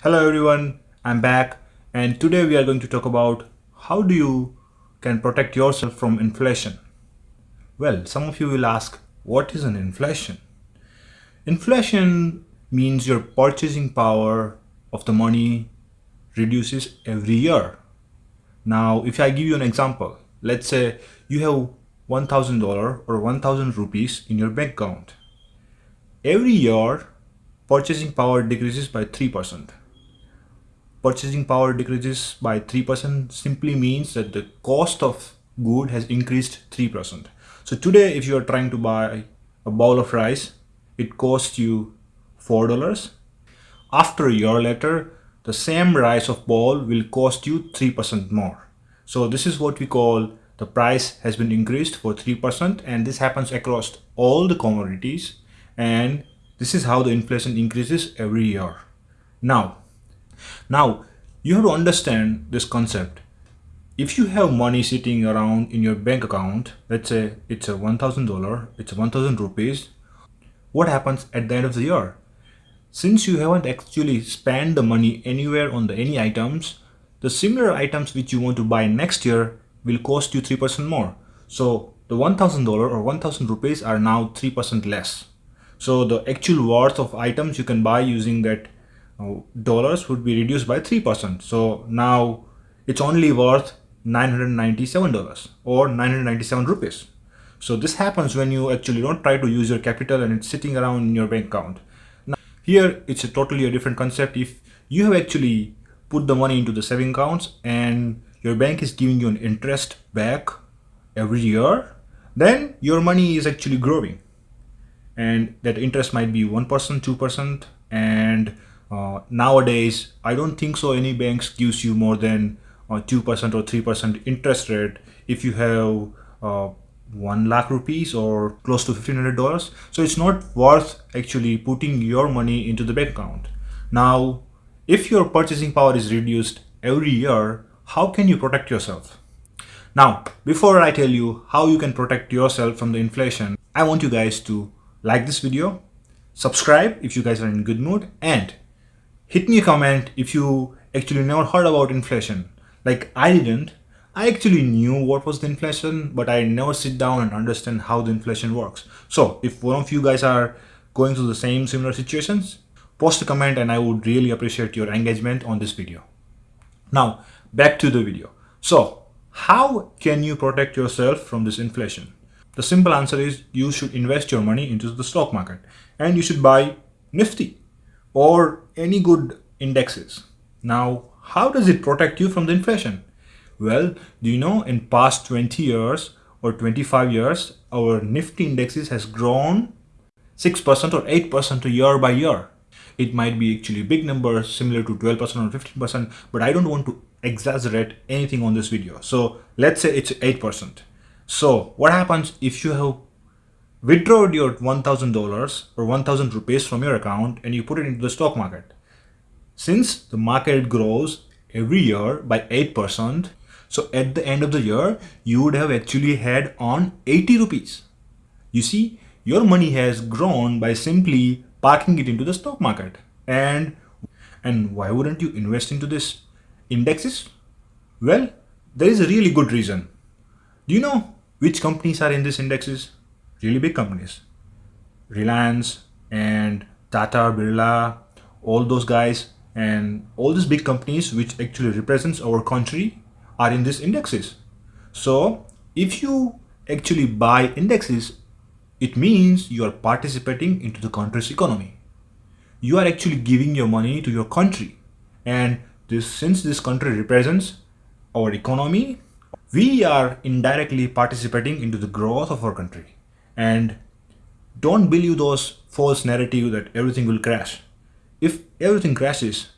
Hello everyone, I'm back and today we are going to talk about how do you can protect yourself from inflation. Well, some of you will ask, what is an inflation? Inflation means your purchasing power of the money reduces every year. Now, if I give you an example, let's say you have $1,000 or 1,000 rupees in your bank account. Every year, purchasing power decreases by 3%. Purchasing power decreases by 3% simply means that the cost of good has increased 3%. So today, if you are trying to buy a bowl of rice, it costs you $4. After a year later, the same rice of bowl will cost you 3% more. So this is what we call the price has been increased for 3% and this happens across all the commodities and this is how the inflation increases every year. Now, now you have to understand this concept. If you have money sitting around in your bank account, let's say it's a $1,000, it's a 1,000 rupees, what happens at the end of the year? Since you haven't actually spent the money anywhere on the any items, the similar items which you want to buy next year will cost you 3% more. So the $1,000 or 1,000 rupees are now 3% less. So the actual worth of items you can buy using that dollars would be reduced by 3%. So now it's only worth $997 or 997 rupees. So this happens when you actually don't try to use your capital and it's sitting around in your bank account. Now here it's a totally a different concept. If you have actually put the money into the saving accounts and your bank is giving you an interest back every year, then your money is actually growing and that interest might be 1%, 2%. And uh, nowadays, I don't think so any banks gives you more than uh, 2% or 3% interest rate if you have uh, 1 lakh rupees or close to $1,500. So it's not worth actually putting your money into the bank account. Now, if your purchasing power is reduced every year, how can you protect yourself? Now, before I tell you how you can protect yourself from the inflation, I want you guys to like this video, subscribe if you guys are in good mood, and hit me a comment if you actually never heard about inflation. Like I didn't. I actually knew what was the inflation, but I never sit down and understand how the inflation works. So if one of you guys are going through the same similar situations, post a comment and I would really appreciate your engagement on this video. Now, back to the video. So, how can you protect yourself from this inflation? The simple answer is you should invest your money into the stock market and you should buy Nifty or any good indexes. Now, how does it protect you from the inflation? Well, do you know in past 20 years or 25 years, our Nifty indexes has grown 6% or 8% a year by year. It might be actually big numbers similar to 12% or 15%, but I don't want to exaggerate anything on this video. So let's say it's 8%. So what happens if you have withdrawn your $1,000 or 1,000 rupees from your account and you put it into the stock market? Since the market grows every year by 8%, so at the end of the year, you would have actually had on 80 rupees. You see, your money has grown by simply parking it into the stock market. And, and why wouldn't you invest into this indexes? Well, there is a really good reason. Do you know which companies are in these indexes? Really big companies. Reliance and Tata, Birla, all those guys and all these big companies which actually represents our country are in these indexes. So if you actually buy indexes, it means you are participating into the country's economy. You are actually giving your money to your country. And this, since this country represents our economy we are indirectly participating into the growth of our country. And don't believe those false narrative that everything will crash. If everything crashes,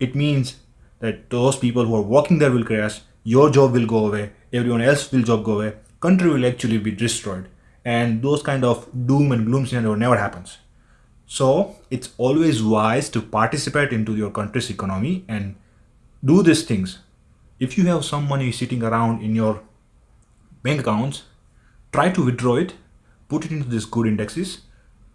it means that those people who are working there will crash, your job will go away, everyone else will job go away, country will actually be destroyed. And those kind of doom and gloom scenario never happens. So it's always wise to participate into your country's economy and do these things if you have some money sitting around in your bank accounts, try to withdraw it, put it into these good indexes,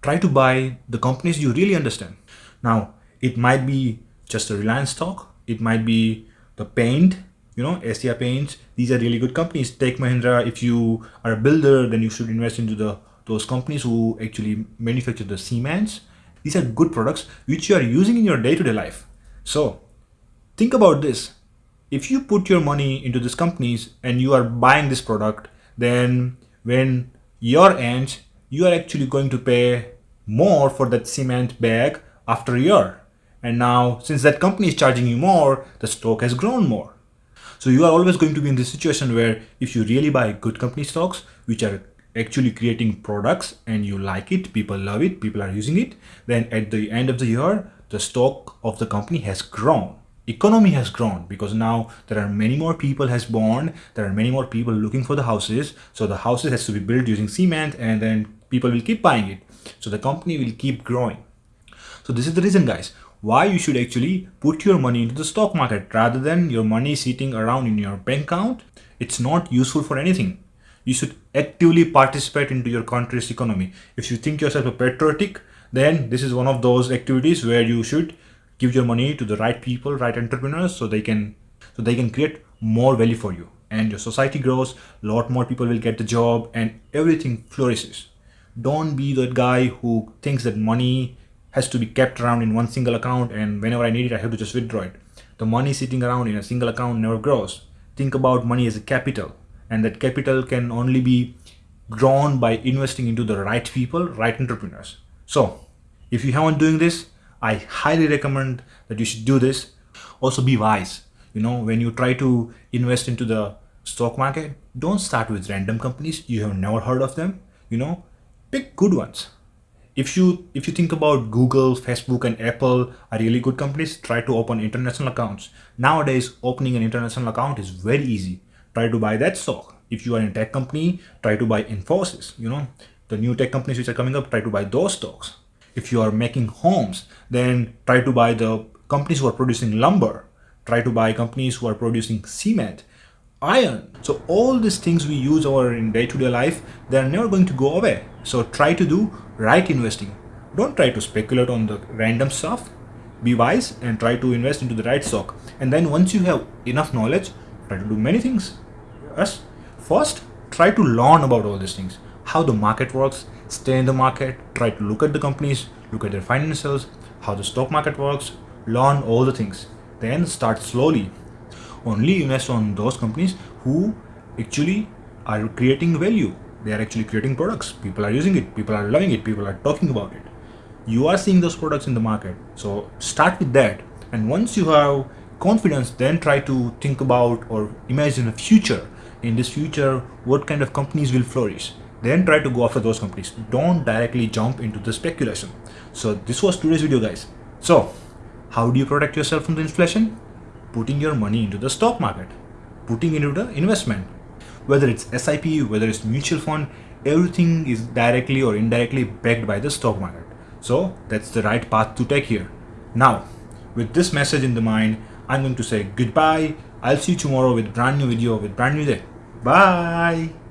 try to buy the companies you really understand. Now, it might be just a Reliance stock. It might be the paint, you know, Asian Paints. These are really good companies. Tech Mahindra, if you are a builder, then you should invest into the those companies who actually manufacture the cements. These are good products which you are using in your day-to-day -day life. So think about this. If you put your money into these companies and you are buying this product, then when your end, you are actually going to pay more for that cement bag after a year. And now, since that company is charging you more, the stock has grown more. So you are always going to be in this situation where if you really buy good company stocks, which are actually creating products and you like it, people love it, people are using it, then at the end of the year, the stock of the company has grown. Economy has grown because now there are many more people has born, there are many more people looking for the houses. So the houses has to be built using cement and then people will keep buying it. So the company will keep growing. So this is the reason guys why you should actually put your money into the stock market rather than your money sitting around in your bank account. It's not useful for anything. You should actively participate into your country's economy. If you think yourself a patriotic, then this is one of those activities where you should give your money to the right people, right entrepreneurs, so they can so they can create more value for you. And your society grows, a lot more people will get the job and everything flourishes. Don't be that guy who thinks that money has to be kept around in one single account and whenever I need it, I have to just withdraw it. The money sitting around in a single account never grows. Think about money as a capital and that capital can only be grown by investing into the right people, right entrepreneurs. So if you haven't doing this, I highly recommend that you should do this. Also be wise. You know, when you try to invest into the stock market, don't start with random companies. You have never heard of them. You know, pick good ones if you if you think about Google, Facebook, and Apple are really good companies, try to open international accounts. Nowadays, opening an international account is very easy. Try to buy that stock. If you are in a tech company, try to buy Infosys. You know, the new tech companies which are coming up, try to buy those stocks. If you are making homes, then try to buy the companies who are producing lumber. Try to buy companies who are producing cement iron. So all these things we use our in day-to-day -day life, they're never going to go away. So try to do right investing. Don't try to speculate on the random stuff. Be wise and try to invest into the right stock. And then once you have enough knowledge, try to do many things. Yes. First, try to learn about all these things. How the market works, stay in the market, try to look at the companies, look at their financials, how the stock market works, learn all the things. Then start slowly. Only invest on those companies who actually are creating value. They are actually creating products. People are using it. People are loving it. People are talking about it. You are seeing those products in the market. So start with that. And once you have confidence then try to think about or imagine a future. In this future what kind of companies will flourish then try to go after those companies don't directly jump into the speculation so this was today's video guys so how do you protect yourself from the inflation putting your money into the stock market, putting into the investment. Whether it's SIP, whether it's mutual fund, everything is directly or indirectly backed by the stock market. So that's the right path to take here. Now, with this message in the mind, I'm going to say goodbye. I'll see you tomorrow with brand new video with brand new day. Bye.